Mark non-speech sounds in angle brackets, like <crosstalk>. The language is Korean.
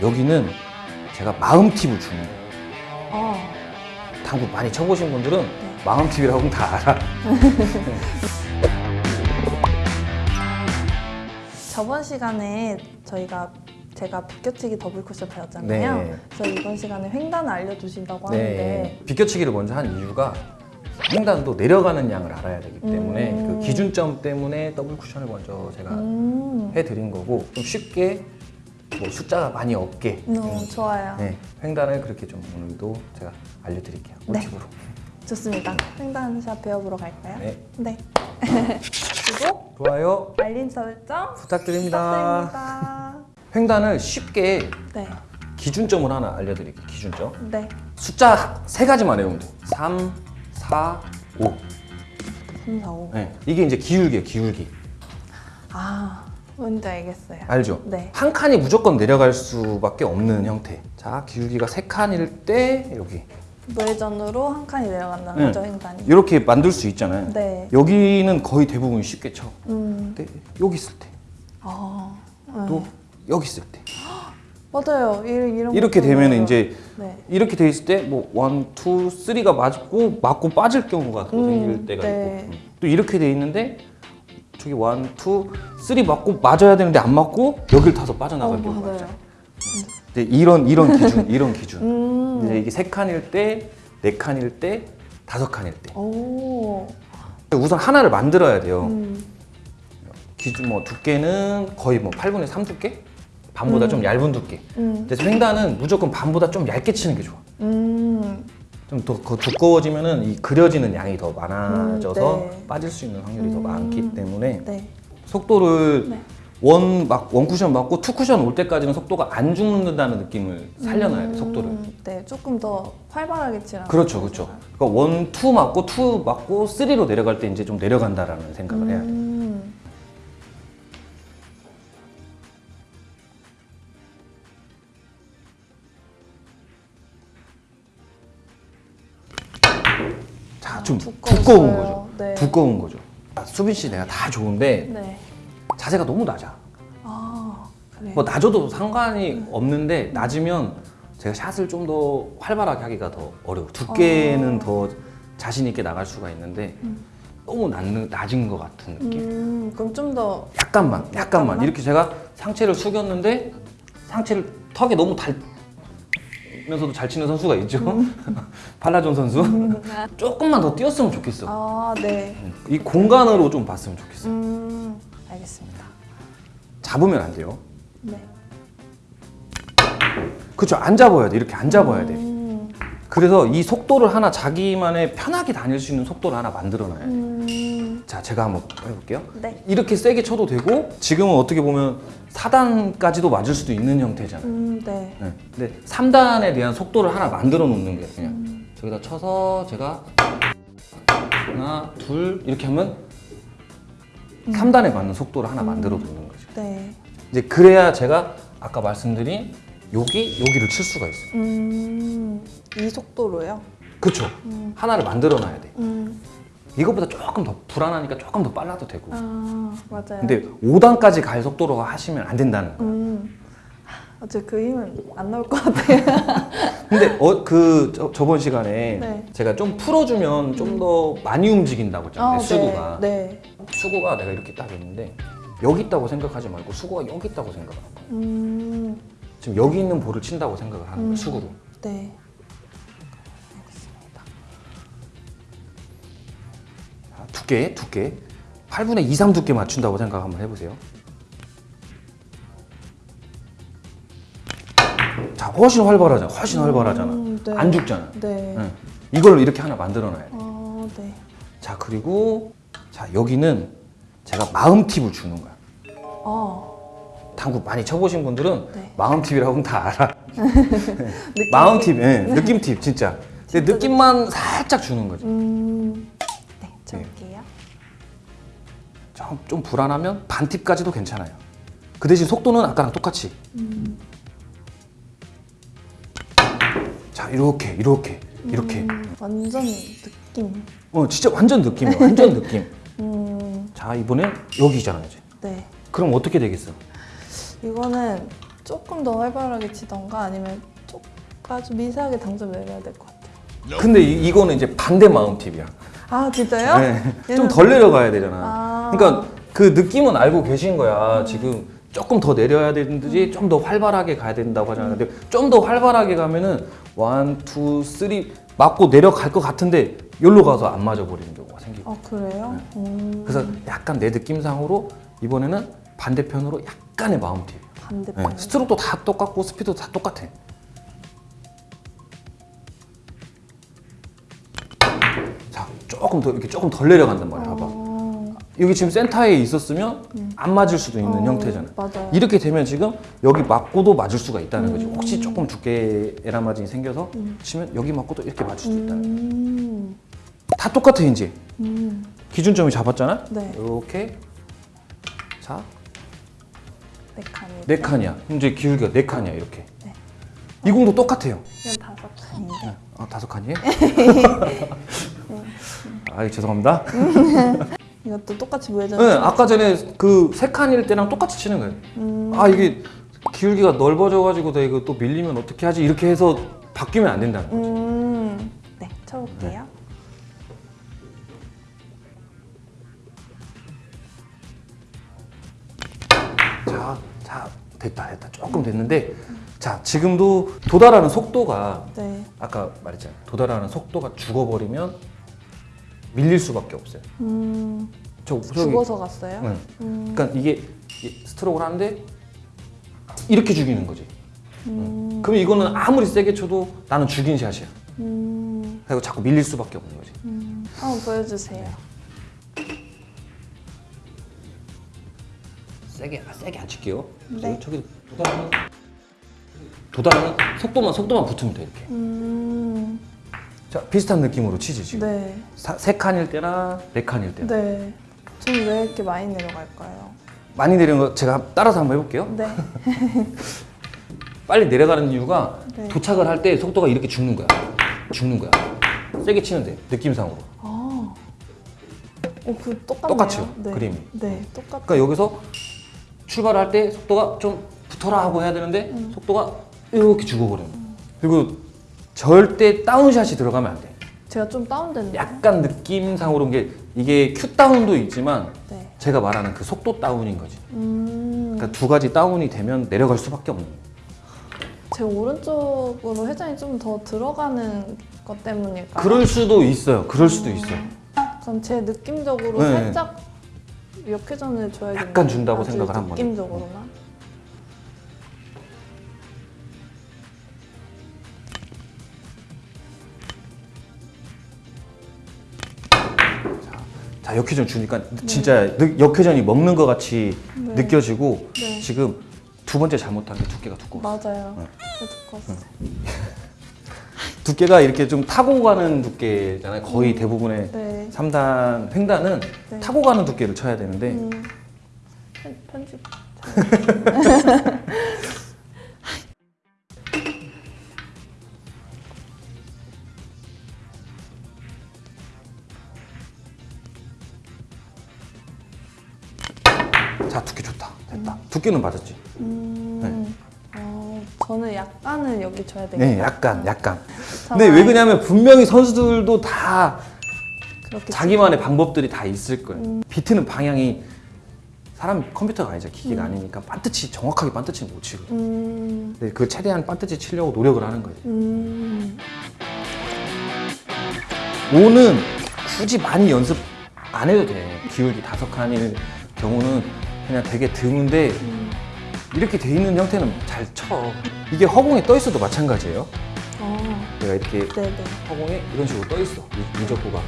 여기는 제가 마음 팁을 주는 거예요. 어, 당구 많이 쳐보신 분들은 네. 마음 팁이라고는 다 알아. <laughs> 저번 시간에 저희가 제가 비껴치기 더블 쿠션 배웠잖아요. 네. 그래서 이번 시간에 횡단을 알려주신다고 하는데 네. 비껴치기를 먼저 한 이유가 횡단도 내려가는 양을 알아야 되기 때문에 음. 그 기준점 때문에 더블 쿠션을 먼저 제가 음, 해드린 거고 좀 쉽게 뭐 숫자가 많이 없게 음, 음, 좋아요. 네, 횡단을 그렇게 좀 오늘도 제가 알려드릴게요. 네. 꿀팁으로. 좋습니다. 횡단샷 배워보러 갈까요? 네. 네. 그리고 좋아요. 알림 설정 부탁드립니다. 부탁드립니다. 횡단을 쉽게 네. 기준점을 하나 알려드릴게요. 기준점. 네. 숫자 세 가지만 외우면 돼요. 3, 4, 5. 3, 4, 5. 네. 이게 이제 기울기예요. 기울기. 아, 뭔지 알겠어요. 알죠? 네. 한 칸이 무조건 내려갈 수밖에 없는 형태. 자, 기울기가 세 칸일 때 여기 무회전으로 한 칸이 내려간다는 네. 거죠, 횡단이. 이렇게 만들 수 있잖아요. 네. 여기는 거의 대부분 쉽게 쳐. 음. 근데 여기 있을 때, 아. 네. 또 여기 있을 때. 맞아요. 이런, 이런 이렇게 되면. 이제 네. 이렇게 돼 있을 때 뭐 one, two, three가 맞고 맞고 빠질 경우가 또 음, 생길 때가 네. 있고 음. 또 이렇게 돼 있는데 저기 one, two, three 맞고 맞아야 되는데 안 맞고 여길 타서 빠져나갈 어, 경우가. 있죠. 이제 이런 이런 기준, <laughs> 이런 기준. 음. 이제 이게 세 칸일 때, 네 칸일 때, 다섯 칸일 때. 오. 우선 하나를 만들어야 돼요. 음. 기준 뭐 두께는 거의 뭐 8분의 3 두께? 반보다 음. 좀 얇은 두께. 음. 근데 횡단은 무조건 반보다 좀 얇게 치는 게 좋아. 음. 좀더 두꺼워지면은 이 그려지는 양이 더 많아져서 음, 네. 빠질 수 있는 확률이 더 음. 많기 때문에 네. 속도를 네. one 막 one 쿠션 맞고 two 쿠션 올 때까지는 속도가 안 죽는다는 느낌을 살려놔야 돼 음, 속도를. 네, 조금 더 활발하게 치라는 그렇죠. 그렇죠. 그러니까 one, two 맞고 two 맞고 three로 내려갈 때 이제 좀 내려간다라는 생각을 해야 돼. 음. 자, 좀. 두꺼운 거죠. 네. 두꺼운 거죠. 아, 수빈 씨 내가 다 좋은데 네. 자세가 너무 낮아. 아, 그래요. 뭐 낮아도 상관이 없는데 낮으면 제가 샷을 좀 더 활발하게 하기가 더 어려워. 두께는 어. 더 자신 있게 나갈 수가 있는데 음. 너무 낮은, 낮은 것 같은 느낌. 음, 그럼 좀 더 약간만, 약간만. 약간만? 이렇게 제가 상체를 숙였는데 상체를 턱에 너무 달 면서도 잘 치는 선수가 있죠. 음. <laughs> 팔라존 선수. 조금만 더 뛰었으면 좋겠어. 아, 네. 이 공간으로 좀 봤으면 좋겠어. 음, 알겠습니다. 잡으면 안 돼요. 네. 그렇죠. 안 잡아야 돼. 이렇게 안 잡아야 돼. 음, 그래서 이 속도를 하나 자기만의 편하게 다닐 수 있는 속도를 하나 만들어놔야 돼. 음, 자, 제가 한번 해볼게요. 네. 이렇게 세게 쳐도 되고 지금은 어떻게 보면 4단까지도 맞을 수도 있는 형태잖아요. 음, 네. 네. 근데 3단에 대한 속도를 하나 만들어 놓는 거예요. 그냥 저기다 쳐서 제가 하나, 둘 이렇게 하면 3단에 맞는 속도를 하나 만들어 놓는 거죠. 네. 이제 그래야 제가 아까 말씀드린 여기, 여기를 칠 수가 있어요. 음, 이 속도로요? 그렇죠. 음, 하나를 만들어 놔야 돼. 음, 이것보다 조금 더 불안하니까 조금 더 빨라도 되고. 아, 맞아요. 근데 5단까지 갈 속도로 하시면 안 된다는 거예요. 음, 어째 그 힘은 안 나올 것 같아요. <laughs> 근데 어, 그 저, 저번 시간에 네. 제가 좀 풀어주면 좀 더 많이 움직인다고 했잖아요. 아, 수구가. 네. 수구가 내가 이렇게 딱 있는데 여기 있다고 생각하지 말고 수구가 여기 있다고 생각하는 거예요. 네. 음, 지금 여기 있는 볼을 친다고 생각을 하는 거예요. 음. 수구로. 네. 두께, 두께. 8분의 2, 3 두께 맞춘다고 생각 한번 해보세요. 자, 훨씬 활발하잖아. 훨씬 활발하잖아. 음, 네. 안 죽잖아. 네. 응. 이걸 이렇게 하나 만들어놔야 돼. 아, 네. 자, 그리고 자 여기는 제가 마음 팁을 주는 거야. 아, 당구 많이 쳐보신 분들은 네. 마음 팁이라고는 다 알아. <laughs> <laughs> 느낌 마음 팁, 예, 느낌 팁 진짜. 근데 느낌만 살짝 주는 거죠. 음, 네, 쳐볼게요. 좀, 좀 불안하면 반 팁까지도 괜찮아요. 그 대신 속도는 아까랑 똑같이. 음, 자, 이렇게, 이렇게, 이렇게. 음, 완전 느낌. 어, 진짜 완전 느낌이에요. 완전 느낌. <laughs> 음, 자, 이번엔 여기잖아요, 이제. 네. 그럼 어떻게 되겠어? 이거는 조금 더 활발하게 치던가 아니면 좀 아주 미세하게 당점 내려야 될 것 같아요. 근데 이, 이거는 이제 반대 마음 팁이야. 아 진짜요? 네. 좀 덜 내려가야 되잖아. 아. 그러니까 그 느낌은 알고 계신 거야. 지금 조금 더 내려야 되는지 좀더 활발하게 가야 된다고 하잖아. 근데 좀 더 활발하게 가면은 one, two, three 맞고 내려갈 것 같은데 여기로 가서 안 맞아 버리는 경우가 생기고. 아 그래요? 음, 그래서 약간 내 느낌상으로 이번에는 반대편으로 약간의 마음 팁. 네. 반대편. 스트로크도 다 똑같고 스피드도 다 똑같아. 자, 조금 더 이렇게 조금 덜 내려간단 말이야. 봐봐. 어, 여기 지금 센터에 있었으면 안 맞을 수도 있는 어, 형태잖아. 맞아요. 이렇게 되면 지금 여기 맞고도 맞을 수가 있다는 거지. 음. 혹시 조금 두께 에라마진이 생겨서 치면 여기 맞고도 이렇게 맞을 수도 있다는 거야. 음, 다 똑같아 이제. 음, 기준점이 잡았잖아. 네. 이렇게 자, 네 칸이. 네 칸이야. 이제 기울기가 네 칸이야 이렇게. 네. 이 공도 똑같아요. 다섯 칸인데. 아, 다섯 칸이에요? <laughs> <laughs> 아, 죄송합니다. <laughs> 이것도 똑같이 무회전. 네, 아까 전에 그 세 칸일 때랑 똑같이 치는 거예요. 음, 아, 이게 기울기가 넓어져가지고 내가 이거 또 밀리면 어떻게 하지? 이렇게 해서 바뀌면 안 된다는 거죠. 음, 네, 쳐볼게요. 자, 자, 됐다, 됐다. 조금 됐는데, 자, 지금도 도달하는 속도가 네. 아까 말했잖아요. 도달하는 속도가 죽어버리면 밀릴 수밖에 없어요. 음, 저, 저기, 죽어서 갔어요? 네. 음, 그러니까 이게 스트로크를 하는데 이렇게 죽이는 거지. 음, 그럼 이거는 아무리 세게 쳐도 나는 죽인 샷이야. 음, 그리고 자꾸 밀릴 수밖에 없는 거지. 음. 한번 보여주세요. 세게 아, 세게 안 칠게요. 네. 저기 도달하는 도달하는 속도만 속도만 붙으면 돼 이렇게. 음, 자 비슷한 느낌으로 치지 지금. 네, 사- 세 칸일 때나 네 칸일 때. 네. 저는 왜 이렇게 많이 내려갈까요? 많이 내리는 거 제가 따라서 한번 해볼게요. 네. <laughs> 빨리 내려가는 이유가 네. 도착을 할 때 속도가 이렇게 죽는 거야. 죽는 거야. 세게 치는데 느낌상으로. 아, 어, 그 똑같네요. 똑같죠, 네. 그림이. 네, 똑같. 그러니까 여기서 출발할 때 속도가 좀 붙어라 하고 해야 되는데 음. 속도가 이렇게 죽어버리는 거야. 그리고 절대 다운샷이 들어가면 안 돼. 제가 좀 다운됐는데. 약간 느낌상으로 게 이게 큐 다운도 있지만 네. 제가 말하는 그 속도 다운인 거지. 음, 그러니까 두 가지 다운이 되면 내려갈 수밖에 없는. 제 오른쪽으로 회전이 좀 더 들어가는 것 때문일까요? 그럴 수도 있어요. 그럴 수도 있어요. 그럼 제 느낌적으로 네. 살짝 역회전을 줘야겠네요. 약간 준다고 아주 생각을 한 거죠. 느낌적으로만. 자 역회전 주니까 진짜 느- 역회전이 먹는 것 같이 네. 느껴지고 네. 지금 두 번째 잘못한 게 두께가 두꺼워. 맞아요. 네. 두꺼웠어요. <laughs> 두께가 이렇게 좀 타고 가는 두께잖아요. 거의 대부분의 네. 3단 횡단은 네. 타고 가는 두께를 쳐야 되는데 음, 편- 편집. <laughs> 자 두께 좋다. 됐다. 두께는 맞았지. 음, 어, 저는 약간은 여기 줘야 되겠다. 네 약간 약간. 참 근데 왜 그러냐면 분명히 선수들도 다 자기만의 방법들이 다 있을 거예요. 음. 비트는 방향이 사람 컴퓨터가 아니죠. 기계가 아니니까 반드시 정확하게 반드시 못 치거든 음, 근데 그 최대한 반드시 치려고 노력을 하는 거지 음, 오는 굳이 많이 연습 안 해도 돼. 기울기 다섯 칸일 경우는 그냥 되게 드문데 음. 이렇게 돼 있는 형태는 잘 쳐. 이게 허공에 떠 있어도 마찬가지예요. 어, 내가 이렇게 네네. 허공에 이런 식으로 떠 있어. 이- 미적구가.